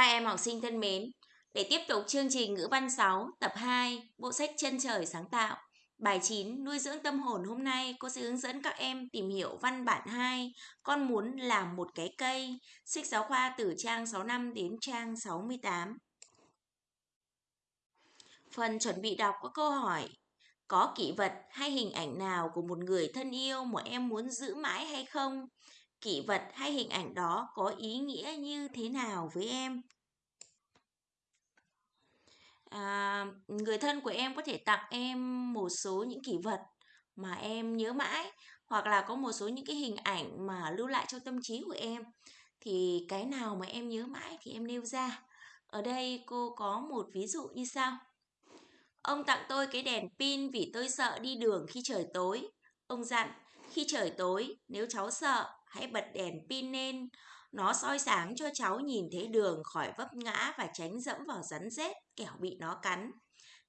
Các em học sinh thân mến, để tiếp tục chương trình ngữ văn 6 tập 2 bộ sách chân trời sáng tạo Bài 9 nuôi dưỡng tâm hồn hôm nay cô sẽ hướng dẫn các em tìm hiểu văn bản 2 Con muốn làm một cái cây Sách giáo khoa từ trang 65 đến trang 68 Phần chuẩn bị đọc có câu hỏi Có kỷ vật hay hình ảnh nào của một người thân yêu mà em muốn giữ mãi hay không? Kỷ vật hay hình ảnh đó có ý nghĩa như thế nào với em? à, người thân của em có thể tặng em một số những kỷ vật mà em nhớ mãi hoặc là có một số những cái hình ảnh mà lưu lại trong tâm trí của em. Thì cái nào mà em nhớ mãi thì em nêu ra. Ở đây cô có một ví dụ như sau. Ông tặng tôi cái đèn pin vì tôi sợ đi đường khi trời tối. Ông dặn khi trời tối nếu cháu sợ hãy bật đèn pin lên nó soi sáng cho cháu nhìn thấy đường khỏi vấp ngã và tránh dẫm vào rắn rết kẻo bị nó cắn.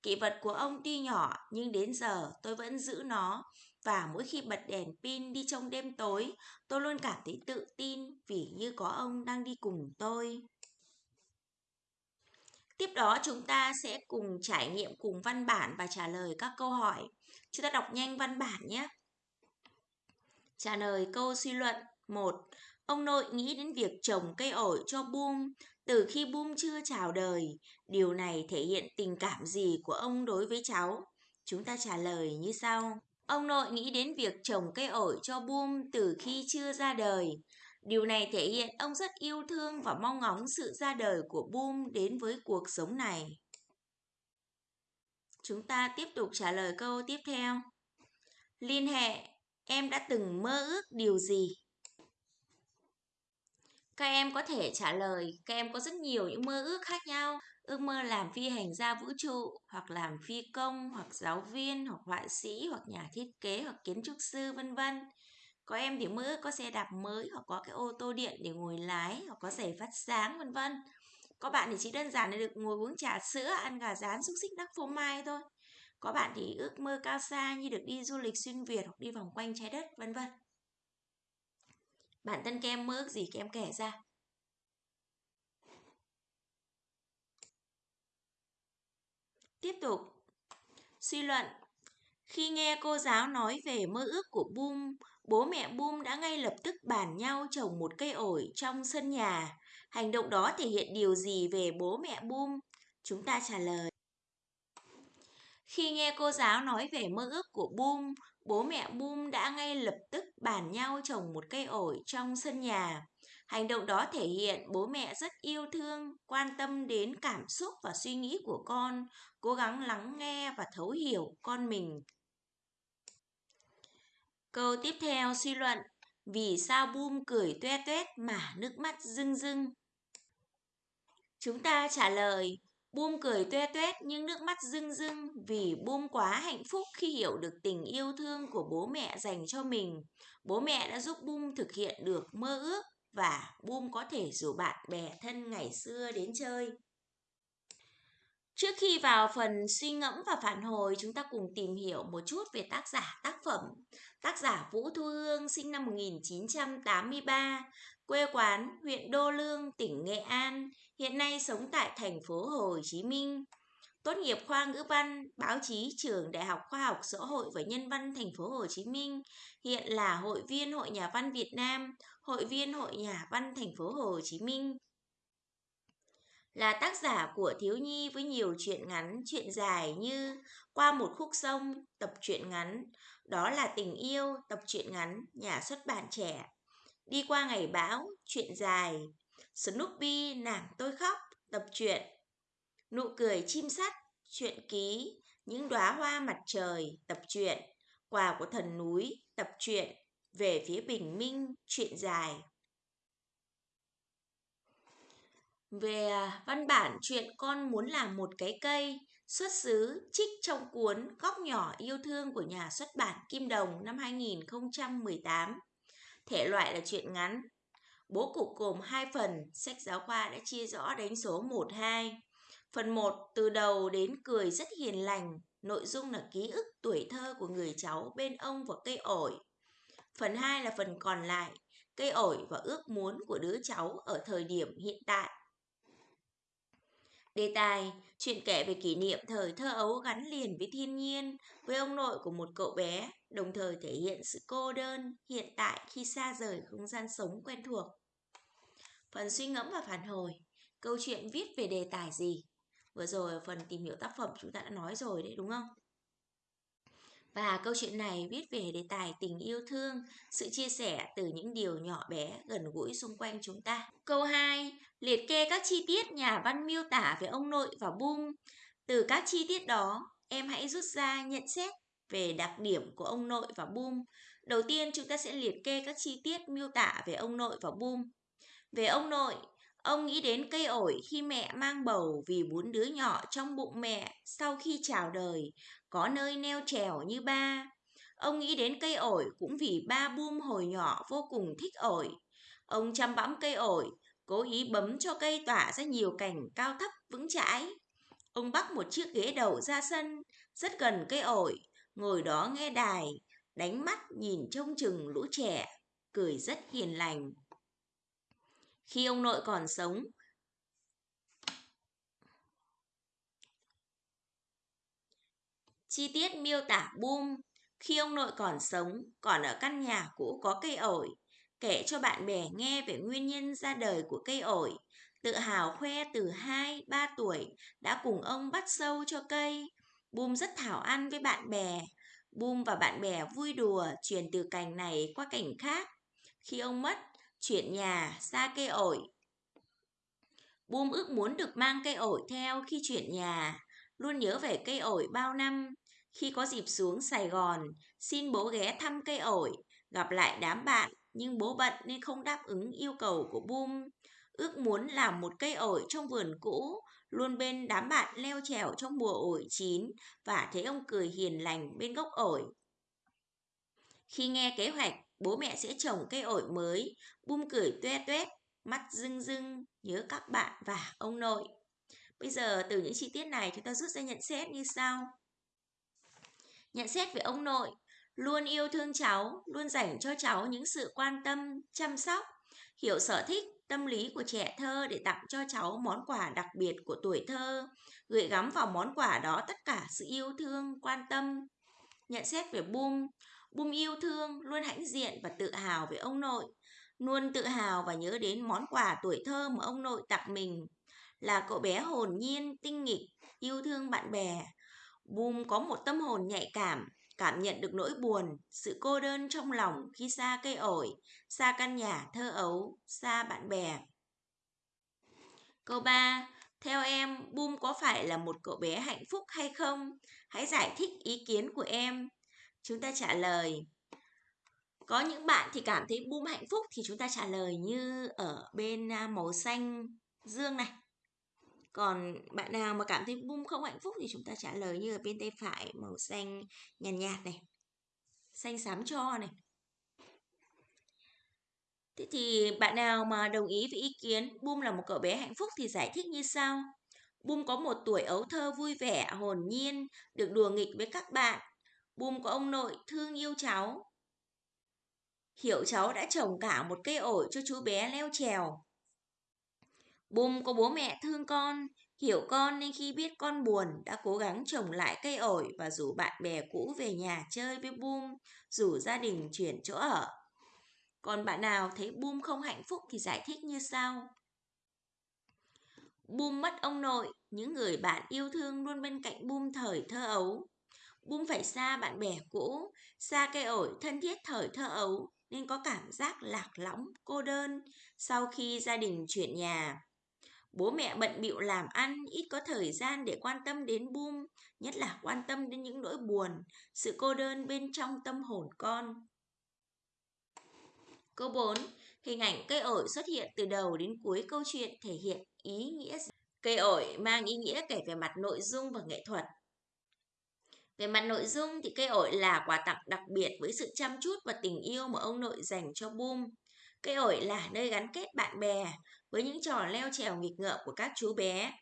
Kỷ vật của ông tuy nhỏ nhưng đến giờ tôi vẫn giữ nó và mỗi khi bật đèn pin đi trong đêm tối, tôi luôn cảm thấy tự tin vì như có ông đang đi cùng tôi. Tiếp đó chúng ta sẽ cùng trải nghiệm cùng văn bản và trả lời các câu hỏi. Chúng ta đọc nhanh văn bản nhé. Trả lời câu suy luận 1. Ông nội nghĩ đến việc trồng cây ổi cho Boom từ khi Boom chưa chào đời. Điều này thể hiện tình cảm gì của ông đối với cháu? Chúng ta trả lời như sau. Ông nội nghĩ đến việc trồng cây ổi cho Boom từ khi chưa ra đời. Điều này thể hiện ông rất yêu thương và mong ngóng sự ra đời của Boom đến với cuộc sống này. Chúng ta tiếp tục trả lời câu tiếp theo. Liên hệ, em đã từng mơ ước điều gì? Các em có thể trả lời, các em có rất nhiều những mơ ước khác nhau. Ước mơ làm phi hành gia vũ trụ, hoặc làm phi công, hoặc giáo viên, hoặc họa sĩ, hoặc nhà thiết kế, hoặc kiến trúc sư, vân vân. Có em thì mơ ước có xe đạp mới, hoặc có cái ô tô điện để ngồi lái, hoặc có giày phát sáng, vân vân. Có bạn thì chỉ đơn giản là được ngồi uống trà sữa, ăn gà rán, xúc xích, đắc phô mai thôi. Có bạn thì ước mơ cao xa như được đi du lịch xuyên Việt hoặc đi vòng quanh trái đất, vân vân. Bản thân kem mơ ước gì kem kể ra. Tiếp tục. Suy luận. Khi nghe cô giáo nói về mơ ước của Boom, bố mẹ Boom đã ngay lập tức bàn nhau trồng một cây ổi trong sân nhà. Hành động đó thể hiện điều gì về bố mẹ Boom? Chúng ta trả lời. Khi nghe cô giáo nói về mơ ước của Boom, bố mẹ Boom đã ngay lập tức bàn nhau trồng một cây ổi trong sân nhà. Hành động đó thể hiện bố mẹ rất yêu thương, quan tâm đến cảm xúc và suy nghĩ của con, cố gắng lắng nghe và thấu hiểu con mình. Câu tiếp theo suy luận, vì sao Boom cười toe toét mà nước mắt rưng rưng? Chúng ta trả lời, Bum cười tuê tuét nhưng nước mắt rưng rưng vì Bum quá hạnh phúc khi hiểu được tình yêu thương của bố mẹ dành cho mình. Bố mẹ đã giúp Bum thực hiện được mơ ước và Bum có thể rủ bạn bè thân ngày xưa đến chơi. Trước khi vào phần suy ngẫm và phản hồi, chúng ta cùng tìm hiểu một chút về tác giả tác phẩm. Tác giả Vũ Thu Hương sinh năm 1983, quê quán huyện Đô Lương, tỉnh Nghệ An, hiện nay sống tại thành phố Hồ Chí Minh. Tốt nghiệp khoa ngữ văn, báo chí trường Đại học Khoa học Xã hội và Nhân văn thành phố Hồ Chí Minh, hiện là hội viên Hội Nhà văn Việt Nam, hội viên Hội Nhà văn thành phố Hồ Chí Minh. Là tác giả của thiếu nhi với nhiều truyện ngắn, truyện dài như Qua một khúc sông, tập truyện ngắn, đó là tình yêu, tập truyện ngắn, nhà xuất bản trẻ. Đi qua ngày bão, truyện dài. Snoopy, nàng tôi khóc, tập truyện. Nụ cười chim sắt, truyện ký. Những đóa hoa mặt trời, tập truyện. Quà của thần núi, tập truyện. Về phía bình minh, chuyện dài. Về à, văn bản chuyện con muốn làm một cái cây, xuất xứ trích trong cuốn Góc nhỏ yêu thương của nhà xuất bản Kim Đồng năm 2018. Thể loại là truyện ngắn. Bố cục gồm hai phần, sách giáo khoa đã chia rõ đánh số 1 2. Phần 1 từ đầu đến cười rất hiền lành, nội dung là ký ức tuổi thơ của người cháu bên ông và cây ổi. Phần 2 là phần còn lại, cây ổi và ước muốn của đứa cháu ở thời điểm hiện tại. Đề tài, chuyện kể về kỷ niệm thời thơ ấu gắn liền với thiên nhiên, với ông nội của một cậu bé, đồng thời thể hiện sự cô đơn hiện tại khi xa rời không gian sống quen thuộc. Phần suy ngẫm và phản hồi, câu chuyện viết về đề tài gì? Vừa rồi phần tìm hiểu tác phẩm chúng ta đã nói rồi đấy đúng không? Và câu chuyện này viết về đề tài tình yêu thương, sự chia sẻ từ những điều nhỏ bé gần gũi xung quanh chúng ta. Câu 2. Liệt kê các chi tiết nhà văn miêu tả về ông nội và Bung. Từ các chi tiết đó, em hãy rút ra nhận xét về đặc điểm của ông nội và Bum. Đầu tiên chúng ta sẽ liệt kê các chi tiết miêu tả về ông nội và Bum. Về ông nội, ông nghĩ đến cây ổi khi mẹ mang bầu vì bốn đứa nhỏ trong bụng mẹ sau khi chào đời có nơi neo trèo như ba. Ông nghĩ đến cây ổi cũng vì ba Bum hồi nhỏ vô cùng thích ổi. Ông chăm bẵm cây ổi, cố ý bấm cho cây tỏa ra nhiều cành cao thấp vững chãi. Ông bắt một chiếc ghế đầu ra sân, rất gần cây ổi, ngồi đó nghe đài, đánh mắt nhìn trông chừng lũ trẻ, cười rất hiền lành. Khi ông nội còn sống, Chi tiết miêu tả Boom khi ông nội còn sống, còn ở căn nhà cũ có cây ổi, kể cho bạn bè nghe về nguyên nhân ra đời của cây ổi, tự hào khoe từ 2, 3 tuổi đã cùng ông bắt sâu cho cây. Boom rất thảo ăn với bạn bè. Boom và bạn bè vui đùa truyền từ cành này qua cành khác. Khi ông mất, chuyển nhà xa cây ổi. Boom ước muốn được mang cây ổi theo khi chuyển nhà, luôn nhớ về cây ổi bao năm. Khi có dịp xuống Sài Gòn, xin bố ghé thăm cây ổi, gặp lại đám bạn, nhưng bố bận nên không đáp ứng yêu cầu của Bum. Ước muốn làm một cây ổi trong vườn cũ, luôn bên đám bạn leo trèo trong mùa ổi chín và thấy ông cười hiền lành bên gốc ổi. Khi nghe kế hoạch, bố mẹ sẽ trồng cây ổi mới, Bum cười tuê tuét, mắt rưng rưng, nhớ các bạn và ông nội. Bây giờ từ những chi tiết này chúng ta rút ra nhận xét như sau. Nhận xét về ông nội, luôn yêu thương cháu, luôn dành cho cháu những sự quan tâm, chăm sóc, hiểu sở thích, tâm lý của trẻ thơ để tặng cho cháu món quà đặc biệt của tuổi thơ, gửi gắm vào món quà đó tất cả sự yêu thương, quan tâm. Nhận xét về Bum, Bum yêu thương, luôn hãnh diện và tự hào về ông nội, luôn tự hào và nhớ đến món quà tuổi thơ mà ông nội tặng mình. Là cậu bé hồn nhiên, tinh nghịch, yêu thương bạn bè, Bum có một tâm hồn nhạy cảm, cảm nhận được nỗi buồn, sự cô đơn trong lòng khi xa cây ổi, xa căn nhà thơ ấu, xa bạn bè. Câu 3. Theo em, Bum có phải là một cậu bé hạnh phúc hay không? Hãy giải thích ý kiến của em. Chúng ta trả lời. Có những bạn thì cảm thấy Boom hạnh phúc thì chúng ta trả lời như ở bên à, màu xanh dương này. Còn bạn nào mà cảm thấy boom không hạnh phúc thì chúng ta trả lời như ở bên tay phải màu xanh nhàn nhạt, nhạt này. Xanh xám cho này. Thế thì bạn nào mà đồng ý với ý kiến Bum là một cậu bé hạnh phúc thì giải thích như sau. Bum có một tuổi ấu thơ vui vẻ, hồn nhiên, được đùa nghịch với các bạn. Bùm có ông nội thương yêu cháu. Hiểu cháu đã trồng cả một cây ổi cho chú bé leo trèo. Bùm có bố mẹ thương con, hiểu con nên khi biết con buồn đã cố gắng trồng lại cây ổi và rủ bạn bè cũ về nhà chơi với Bùm, rủ gia đình chuyển chỗ ở. Còn bạn nào thấy Bùm không hạnh phúc thì giải thích như sau. Bùm mất ông nội, những người bạn yêu thương luôn bên cạnh Bùm thời thơ ấu. Bum phải xa bạn bè cũ, xa cây ổi thân thiết thời thơ ấu nên có cảm giác lạc lõng, cô đơn sau khi gia đình chuyển nhà. Bố mẹ bận bịu làm ăn, ít có thời gian để quan tâm đến Bum, nhất là quan tâm đến những nỗi buồn, sự cô đơn bên trong tâm hồn con. Câu 4. Hình ảnh cây ổi xuất hiện từ đầu đến cuối câu chuyện thể hiện ý nghĩa gì? Cây ổi mang ý nghĩa kể về mặt nội dung và nghệ thuật. Về mặt nội dung thì cây ổi là quà tặng đặc biệt với sự chăm chút và tình yêu mà ông nội dành cho Boom. Cây ổi là nơi gắn kết bạn bè, với những trò leo trèo nghịch ngợm của các chú bé.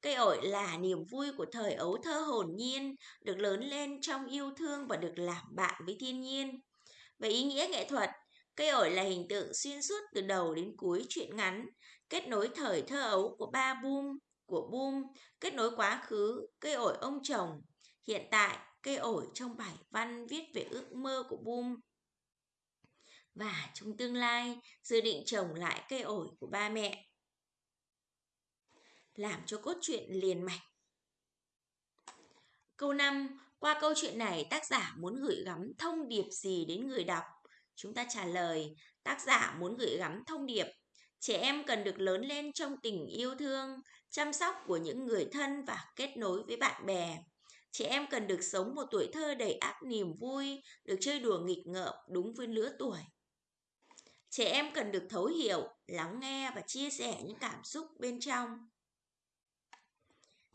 Cây ổi là niềm vui của thời ấu thơ hồn nhiên, được lớn lên trong yêu thương và được làm bạn với thiên nhiên. Về ý nghĩa nghệ thuật, cây ổi là hình tượng xuyên suốt từ đầu đến cuối truyện ngắn, kết nối thời thơ ấu của ba Boom của Boom, kết nối quá khứ, cây ổi ông chồng, hiện tại, cây ổi trong bài văn viết về ước mơ của Boom. Và trong tương lai, dự định trồng lại cây ổi của ba mẹ. Làm cho cốt truyện liền mạch. Câu 5. Qua câu chuyện này, tác giả muốn gửi gắm thông điệp gì đến người đọc? Chúng ta trả lời, tác giả muốn gửi gắm thông điệp Trẻ em cần được lớn lên trong tình yêu thương, chăm sóc của những người thân và kết nối với bạn bè. Trẻ em cần được sống một tuổi thơ đầy áp niềm vui, được chơi đùa nghịch ngợm đúng với lứa tuổi. Trẻ em cần được thấu hiểu, lắng nghe và chia sẻ những cảm xúc bên trong.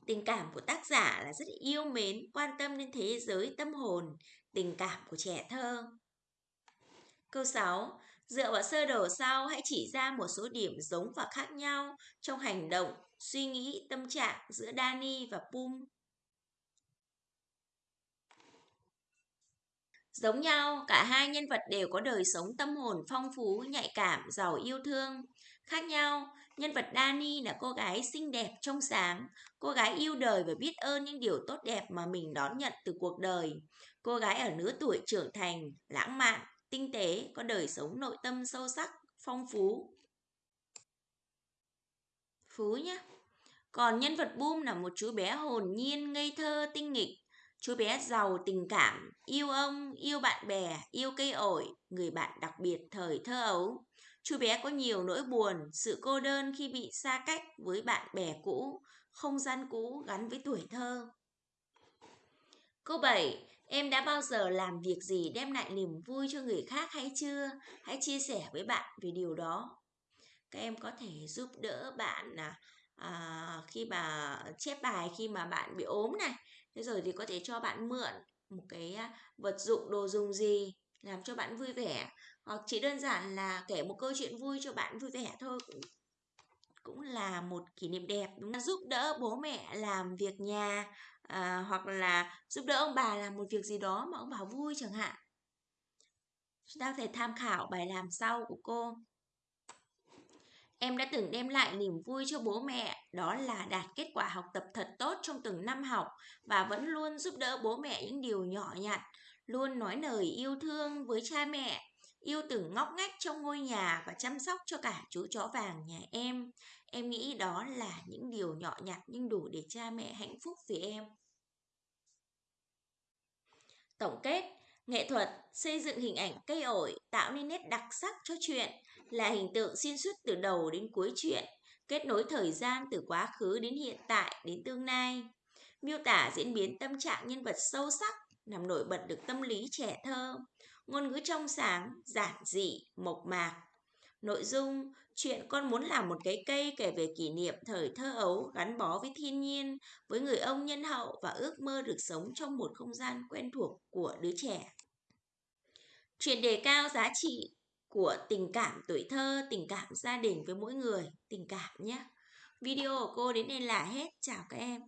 Tình cảm của tác giả là rất yêu mến, quan tâm đến thế giới tâm hồn, tình cảm của trẻ thơ. Câu 6. Dựa vào sơ đồ sau, hãy chỉ ra một số điểm giống và khác nhau trong hành động, suy nghĩ, tâm trạng giữa Dani và Pum. Giống nhau, cả hai nhân vật đều có đời sống tâm hồn phong phú, nhạy cảm, giàu yêu thương. Khác nhau, nhân vật Dani là cô gái xinh đẹp trong sáng, cô gái yêu đời và biết ơn những điều tốt đẹp mà mình đón nhận từ cuộc đời. Cô gái ở lứa tuổi trưởng thành, lãng mạn, tinh tế, có đời sống nội tâm sâu sắc, phong phú. Phú nhá. Còn nhân vật Boom là một chú bé hồn nhiên, ngây thơ, tinh nghịch. Chú bé giàu tình cảm, yêu ông, yêu bạn bè, yêu cây ổi, người bạn đặc biệt thời thơ ấu. Chú bé có nhiều nỗi buồn, sự cô đơn khi bị xa cách với bạn bè cũ, không gian cũ gắn với tuổi thơ. Câu 7. Em đã bao giờ làm việc gì đem lại niềm vui cho người khác hay chưa? Hãy chia sẻ với bạn về điều đó. Các em có thể giúp đỡ bạn à, à khi mà chép bài khi mà bạn bị ốm này. Thế rồi thì có thể cho bạn mượn một cái vật dụng đồ dùng gì làm cho bạn vui vẻ. Hoặc chỉ đơn giản là kể một câu chuyện vui cho bạn vui vẻ thôi cũng cũng là một kỷ niệm đẹp đúng không? giúp đỡ bố mẹ làm việc nhà à, hoặc là giúp đỡ ông bà làm một việc gì đó mà ông bà vui chẳng hạn. Chúng ta có thể tham khảo bài làm sau của cô. Em đã từng đem lại niềm vui cho bố mẹ, đó là đạt kết quả học tập thật tốt trong từng năm học và vẫn luôn giúp đỡ bố mẹ những điều nhỏ nhặt, luôn nói lời yêu thương với cha mẹ, yêu từng ngóc ngách trong ngôi nhà và chăm sóc cho cả chú chó vàng nhà em. Em nghĩ đó là những điều nhỏ nhặt nhưng đủ để cha mẹ hạnh phúc vì em. Tổng kết, nghệ thuật xây dựng hình ảnh cây ổi tạo nên nét đặc sắc cho chuyện là hình tượng xuyên suốt từ đầu đến cuối chuyện, kết nối thời gian từ quá khứ đến hiện tại đến tương lai, miêu tả diễn biến tâm trạng nhân vật sâu sắc, làm nổi bật được tâm lý trẻ thơ, ngôn ngữ trong sáng, giản dị, mộc mạc. Nội dung, chuyện con muốn làm một cái cây kể về kỷ niệm thời thơ ấu gắn bó với thiên nhiên, với người ông nhân hậu và ước mơ được sống trong một không gian quen thuộc của đứa trẻ. Chuyện đề cao giá trị của tình cảm tuổi thơ, tình cảm gia đình với mỗi người, tình cảm nhé. Video của cô đến đây là hết. Chào các em.